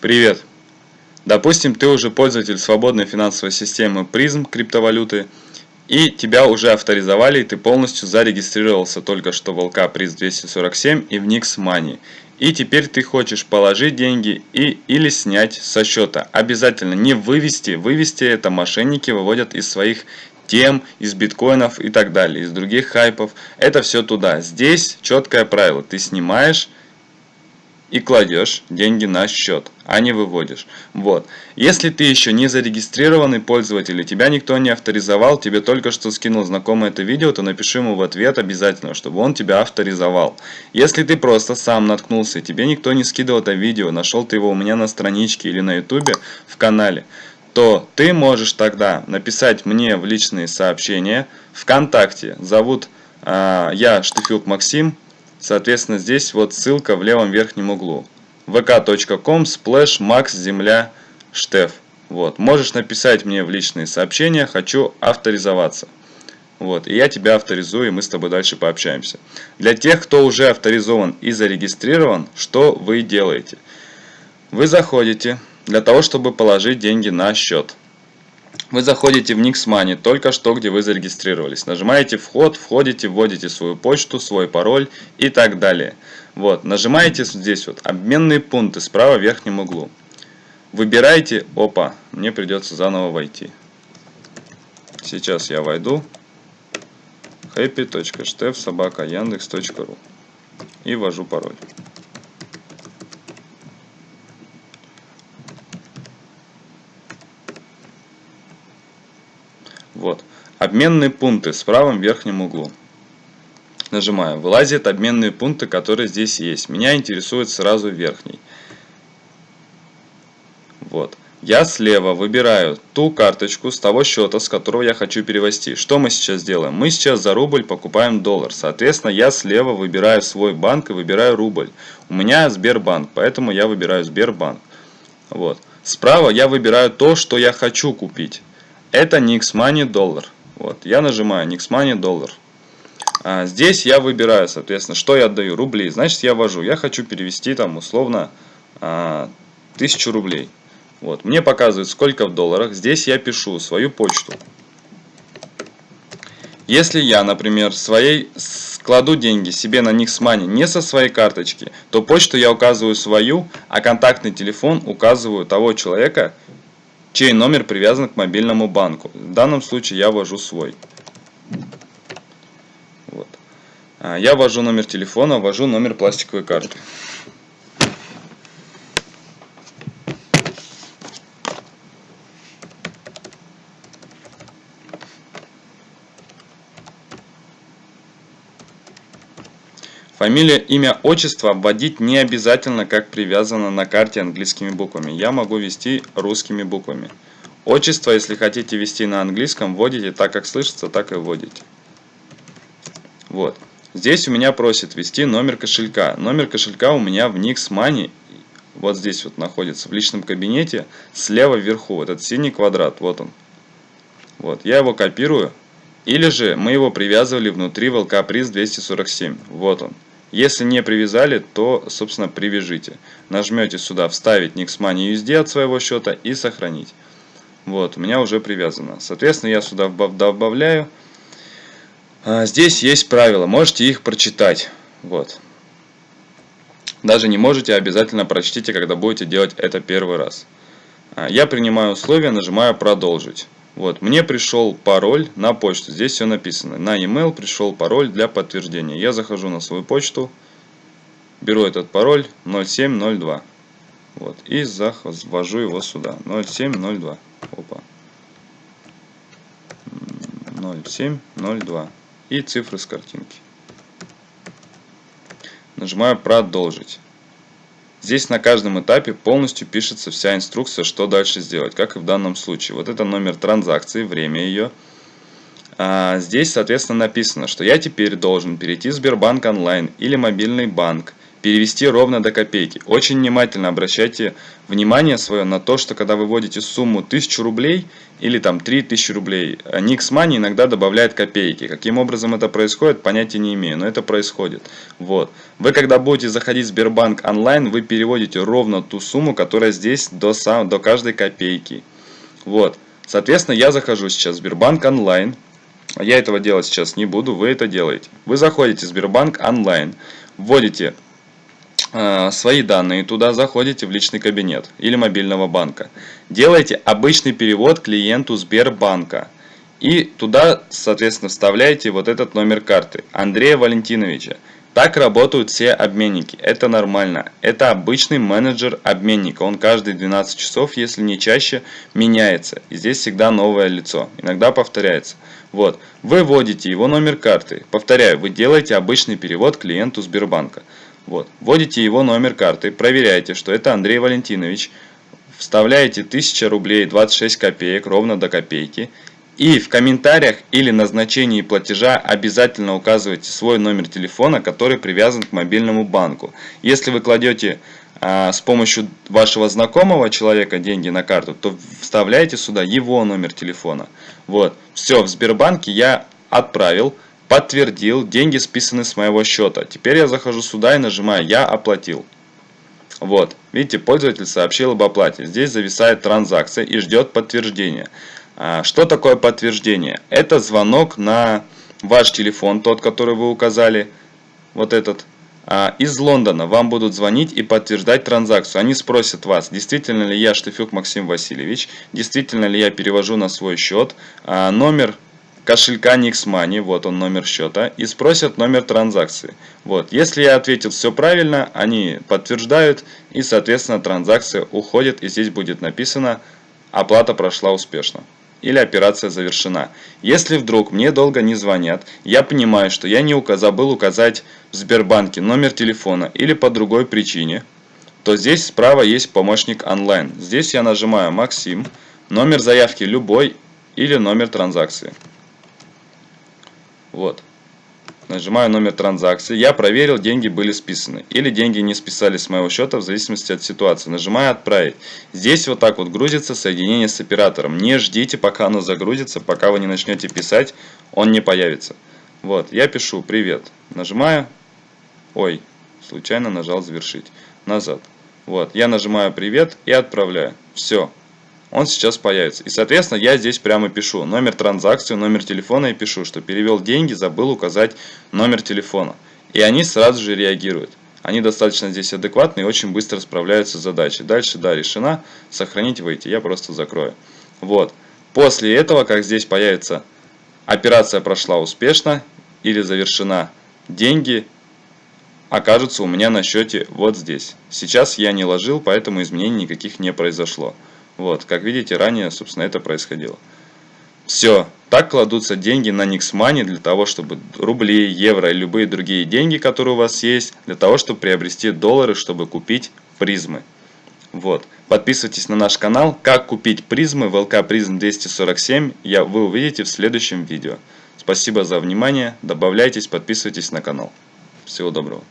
Привет! Допустим, ты уже пользователь свободной финансовой системы призм криптовалюты, и тебя уже авторизовали, и ты полностью зарегистрировался только что в ЛК приз 247 и в Nix Money. И теперь ты хочешь положить деньги и или снять со счета. Обязательно не вывести. Вывести это мошенники выводят из своих тем, из биткоинов и так далее, из других хайпов. Это все туда. Здесь четкое правило. Ты снимаешь и кладешь деньги на счет, а не выводишь. Вот. Если ты еще не зарегистрированный пользователь, и тебя никто не авторизовал, тебе только что скинул знакомый это видео, то напиши ему в ответ обязательно, чтобы он тебя авторизовал. Если ты просто сам наткнулся, и тебе никто не скидывал это видео, нашел ты его у меня на страничке или на ютубе в канале, то ты можешь тогда написать мне в личные сообщения ВКонтакте. Зовут э, я Штыфюк Максим, Соответственно, здесь вот ссылка в левом верхнем углу. vk.com splash max земля штеф. Вот. Можешь написать мне в личные сообщения, хочу авторизоваться. Вот. И я тебя авторизую, и мы с тобой дальше пообщаемся. Для тех, кто уже авторизован и зарегистрирован, что вы делаете? Вы заходите для того, чтобы положить деньги на счет. Вы заходите в Nix только что, где вы зарегистрировались. Нажимаете «Вход», входите, вводите свою почту, свой пароль и так далее. Вот, нажимаете здесь вот «Обменные пункты» справа в верхнем углу. Выбирайте, опа, мне придется заново войти. Сейчас я войду happy.stef.yandex.ru и ввожу пароль. Вот. Обменные пункты с правым верхнем углу. Нажимаю. Вылазят обменные пункты, которые здесь есть. Меня интересует сразу верхний. Вот. Я слева выбираю ту карточку с того счета, с которого я хочу перевести. Что мы сейчас делаем? Мы сейчас за рубль покупаем доллар. Соответственно, я слева выбираю свой банк и выбираю рубль. У меня Сбербанк, поэтому я выбираю Сбербанк. Вот. Справа я выбираю то, что я хочу купить. Это Nix Money доллар. Вот, я нажимаю Nix Money доллар. А здесь я выбираю, соответственно, что я отдаю, рубли. Значит, я ввожу, я хочу перевести там условно а, 1000 рублей. Вот, мне показывают, сколько в долларах. Здесь я пишу свою почту. Если я, например, своей кладу деньги себе на Nix Money не со своей карточки, то почту я указываю свою, а контактный телефон указываю того человека, чей номер привязан к мобильному банку. В данном случае я ввожу свой. А, я ввожу номер телефона, ввожу номер пластиковой карты. Фамилия, имя, отчество вводить не обязательно, как привязано на карте английскими буквами. Я могу ввести русскими буквами. Отчество, если хотите ввести на английском, вводите так, как слышится, так и вводите. Вот. Здесь у меня просит ввести номер кошелька. Номер кошелька у меня в Nix Money, вот здесь вот находится, в личном кабинете, слева вверху, вот этот синий квадрат, вот он. Вот, я его копирую. Или же мы его привязывали внутри ВЛК приз 247. Вот он. Если не привязали, то, собственно, привяжите. Нажмете сюда «Вставить Nixmoney USD от своего счета» и «Сохранить». Вот, у меня уже привязано. Соответственно, я сюда добавляю. А здесь есть правила, можете их прочитать. Вот. Даже не можете, обязательно прочтите, когда будете делать это первый раз. А я принимаю условия, нажимаю «Продолжить». Вот, мне пришел пароль на почту, здесь все написано. На e-mail пришел пароль для подтверждения. Я захожу на свою почту, беру этот пароль 0702. Вот, и ввожу его сюда. 0702. Опа. 0702. И цифры с картинки. Нажимаю продолжить. Здесь на каждом этапе полностью пишется вся инструкция, что дальше сделать, как и в данном случае. Вот это номер транзакции, время ее. А здесь, соответственно, написано, что я теперь должен перейти в Сбербанк онлайн или мобильный банк, перевести ровно до копейки. Очень внимательно обращайте внимание свое на то, что когда вы вводите сумму 1000 рублей или там 3000 рублей, Nix Money иногда добавляет копейки. Каким образом это происходит, понятия не имею, но это происходит. Вот. Вы когда будете заходить в Сбербанк онлайн, вы переводите ровно ту сумму, которая здесь до, сам, до каждой копейки. Вот. Соответственно, я захожу сейчас в Сбербанк онлайн. Я этого делать сейчас не буду, вы это делаете. Вы заходите в Сбербанк онлайн, вводите Э, свои данные, туда заходите в личный кабинет или мобильного банка. Делаете обычный перевод клиенту Сбербанка. И туда, соответственно, вставляете вот этот номер карты Андрея Валентиновича. Так работают все обменники. Это нормально. Это обычный менеджер обменника. Он каждые 12 часов, если не чаще, меняется. И здесь всегда новое лицо. Иногда повторяется. Вот. Вы вводите его номер карты. Повторяю, вы делаете обычный перевод клиенту Сбербанка. Вот. Вводите его номер карты, проверяете, что это Андрей Валентинович, вставляете 1000 рублей 26 копеек, ровно до копейки, и в комментариях или назначении платежа обязательно указывайте свой номер телефона, который привязан к мобильному банку. Если вы кладете а, с помощью вашего знакомого человека деньги на карту, то вставляете сюда его номер телефона. Вот, все, в Сбербанке я отправил подтвердил, деньги списаны с моего счета. Теперь я захожу сюда и нажимаю «Я оплатил». Вот, видите, пользователь сообщил об оплате. Здесь зависает транзакция и ждет подтверждения. А, что такое подтверждение? Это звонок на ваш телефон, тот, который вы указали, вот этот. А, из Лондона вам будут звонить и подтверждать транзакцию. Они спросят вас, действительно ли я Штефюк Максим Васильевич, действительно ли я перевожу на свой счет, а, номер кошелька Nixmoney, вот он номер счета, и спросят номер транзакции. Вот, если я ответил все правильно, они подтверждают, и соответственно транзакция уходит, и здесь будет написано «Оплата прошла успешно» или операция завершена. Если вдруг мне долго не звонят, я понимаю, что я не указ... забыл указать в Сбербанке номер телефона или по другой причине, то здесь справа есть помощник онлайн. Здесь я нажимаю «Максим», номер заявки любой или номер транзакции. Вот. Нажимаю номер транзакции. Я проверил, деньги были списаны. Или деньги не списались с моего счета, в зависимости от ситуации. Нажимаю отправить. Здесь вот так вот грузится соединение с оператором. Не ждите, пока оно загрузится. Пока вы не начнете писать, он не появится. Вот, я пишу привет. Нажимаю. Ой, случайно нажал завершить. Назад. Вот, я нажимаю привет и отправляю. Все он сейчас появится. И, соответственно, я здесь прямо пишу номер транзакции, номер телефона и пишу, что перевел деньги, забыл указать номер телефона. И они сразу же реагируют. Они достаточно здесь адекватны и очень быстро справляются с задачей. Дальше, да, решена. Сохранить, выйти. Я просто закрою. Вот. После этого, как здесь появится операция прошла успешно или завершена, деньги окажутся у меня на счете вот здесь. Сейчас я не ложил, поэтому изменений никаких не произошло. Вот, как видите, ранее, собственно, это происходило. Все, так кладутся деньги на Nixmoney для того, чтобы рубли, евро и любые другие деньги, которые у вас есть, для того, чтобы приобрести доллары, чтобы купить призмы. Вот. Подписывайтесь на наш канал. Как купить призмы в ЛК Призм 247, я, вы увидите в следующем видео. Спасибо за внимание. Добавляйтесь, подписывайтесь на канал. Всего доброго.